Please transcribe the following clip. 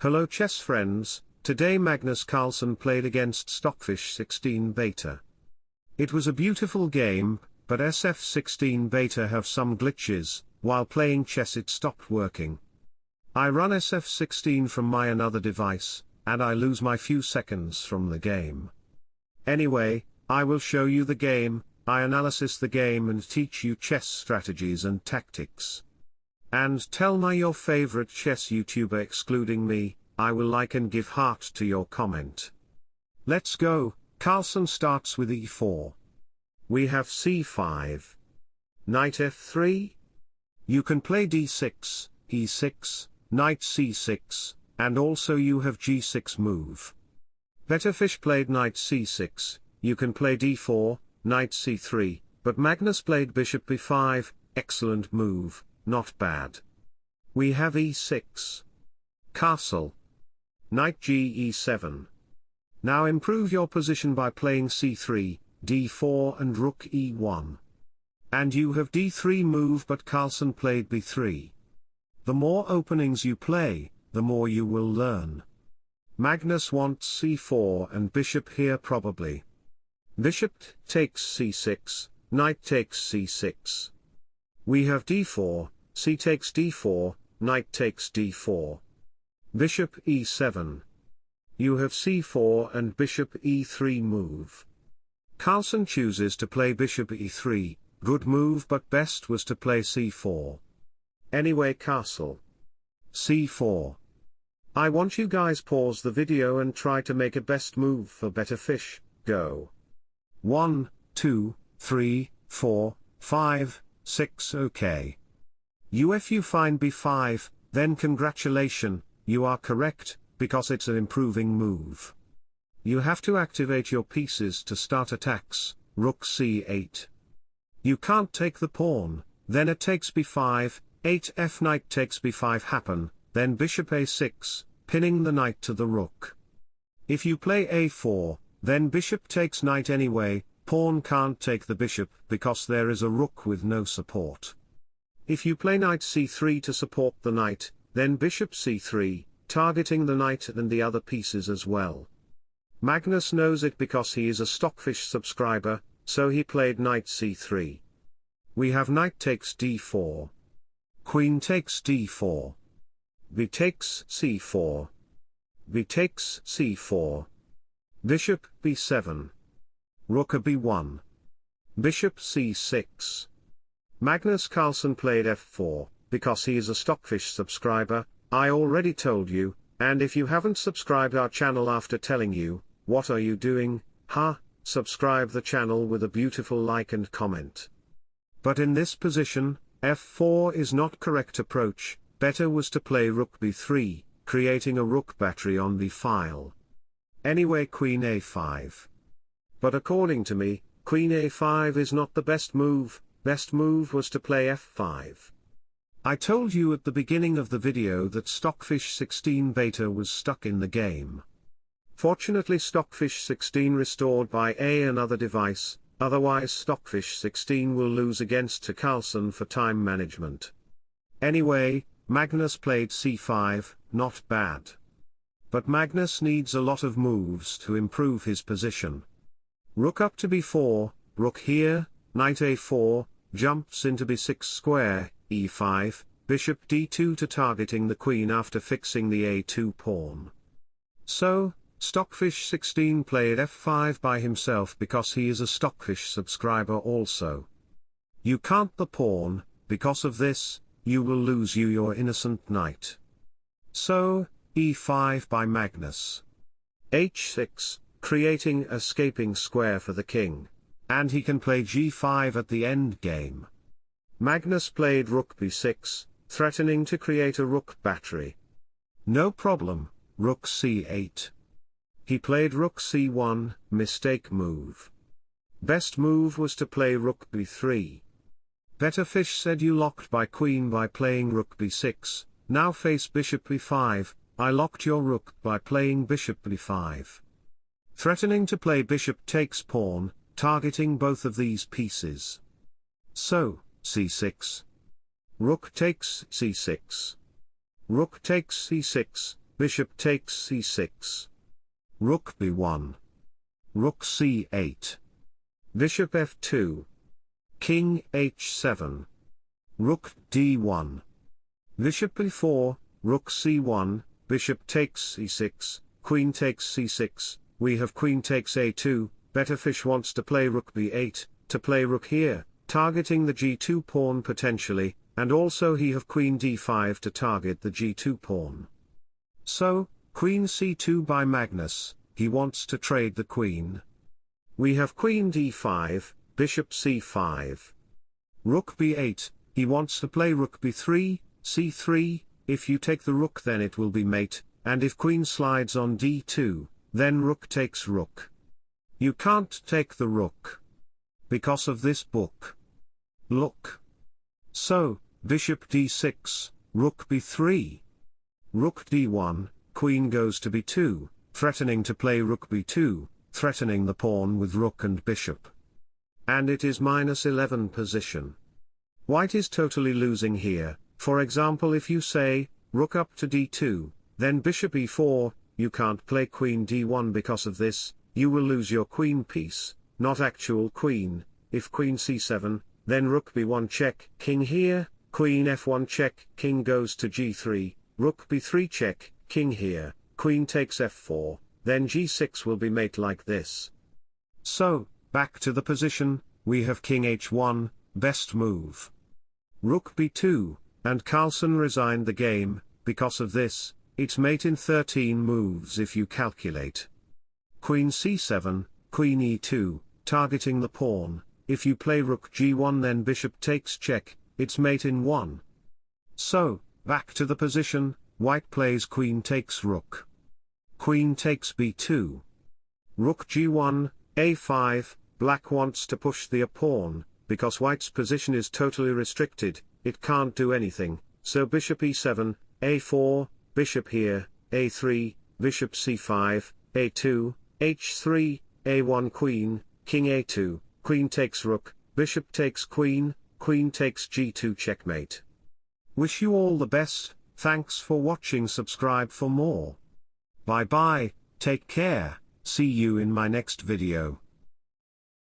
Hello chess friends, today Magnus Carlsen played against Stockfish 16 Beta. It was a beautiful game, but SF16 Beta have some glitches, while playing chess it stopped working. I run SF16 from my another device, and I lose my few seconds from the game. Anyway, I will show you the game, I analysis the game and teach you chess strategies and tactics. And tell my your favorite chess YouTuber excluding me, I will like and give heart to your comment. Let's go, Carlsen starts with e4. We have c5. Knight f3. You can play d6, e6, knight c6, and also you have g6 move. Better fish played knight c6, you can play d4, knight c3, but Magnus played bishop b5, excellent move, not bad. We have e6. Castle. Knight g e7. Now improve your position by playing c3, d4 and rook e1. And you have d3 move but Carlsen played b3. The more openings you play, the more you will learn. Magnus wants c4 and bishop here probably. Bishop takes c6, knight takes c6. We have d4, c takes d4, knight takes d4. Bishop e7. You have c4 and bishop e3 move. Carlsen chooses to play bishop e3, good move but best was to play c4. Anyway castle. c4. I want you guys pause the video and try to make a best move for better fish, go. 1, 2, 3, 4, 5, 6 ok. UF you find b5, then congratulation, you are correct, because it's an improving move. You have to activate your pieces to start attacks, rook c8. You can't take the pawn, then it takes b5, 8 f knight takes b5 happen, then bishop a6, pinning the knight to the rook. If you play a4, then bishop takes knight anyway, pawn can't take the bishop because there is a rook with no support. If you play knight c3 to support the knight, then bishop c3, targeting the knight and the other pieces as well. Magnus knows it because he is a Stockfish subscriber, so he played knight c3. We have knight takes d4. Queen takes d4. b takes c4. b takes c4. Bishop b7. Rook b1. Bishop c6. Magnus Carlsen played f4, because he is a Stockfish subscriber, I already told you, and if you haven't subscribed our channel after telling you, what are you doing, huh, subscribe the channel with a beautiful like and comment. But in this position, f4 is not correct approach, better was to play rook b3, creating a rook battery on the file. Anyway queen a5. But according to me, queen a5 is not the best move, best move was to play f5. I told you at the beginning of the video that Stockfish 16 beta was stuck in the game. Fortunately Stockfish 16 restored by a another device, otherwise Stockfish 16 will lose against to for time management. Anyway, Magnus played c5, not bad. But Magnus needs a lot of moves to improve his position. Rook up to b4, rook here, knight a4, jumps into b6 square, e5, bishop d2 to targeting the queen after fixing the a2 pawn. So, Stockfish 16 played f5 by himself because he is a Stockfish subscriber also. You can't the pawn, because of this, you will lose you your innocent knight. So, e5 by Magnus. h6, creating escaping square for the king. And he can play g5 at the end game. Magnus played rook b6, threatening to create a rook battery. No problem, rook c8. He played rook c1, mistake move. Best move was to play rook b3. Better fish said you locked by queen by playing rook b6, now face bishop b5, I locked your rook by playing bishop b5. Threatening to play bishop takes pawn, targeting both of these pieces. So, c6. Rook takes c6. Rook takes c6, bishop takes c6. Rook b1. Rook c8. Bishop f2. King h7. Rook d1. Bishop b4, rook c1, bishop takes c6, queen takes c6, we have queen takes a2, Betterfish wants to play rook b8, to play rook here, targeting the g2 pawn potentially, and also he have queen d5 to target the g2 pawn. So, queen c2 by Magnus, he wants to trade the queen. We have queen d5, bishop c5. Rook b8, he wants to play rook b3, c3, if you take the rook then it will be mate, and if queen slides on d2, then rook takes rook. You can't take the rook. Because of this book. Look. So, bishop d6, rook b3. Rook d1, queen goes to b2, threatening to play rook b2, threatening the pawn with rook and bishop. And it is minus 11 position. White is totally losing here, for example if you say, rook up to d2, then bishop e4, you can't play queen d1 because of this, you will lose your queen piece, not actual queen, if queen c7, then rook b1 check, king here, queen f1 check, king goes to g3, rook b3 check, king here, queen takes f4, then g6 will be mate like this. So, back to the position, we have king h1, best move. Rook b2, and Carlsen resigned the game, because of this, it's mate in 13 moves if you calculate. Queen c7, queen e2, targeting the pawn, if you play rook g1 then bishop takes check, it's mate in 1. So, back to the position, white plays queen takes rook. Queen takes b2. Rook g1, a5, black wants to push the a pawn, because white's position is totally restricted, it can't do anything, so bishop e7, a4, bishop here, a3, bishop c5, a2, h3, a1 queen, king a2, queen takes rook, bishop takes queen, queen takes g2 checkmate. Wish you all the best, thanks for watching subscribe for more. Bye bye, take care, see you in my next video.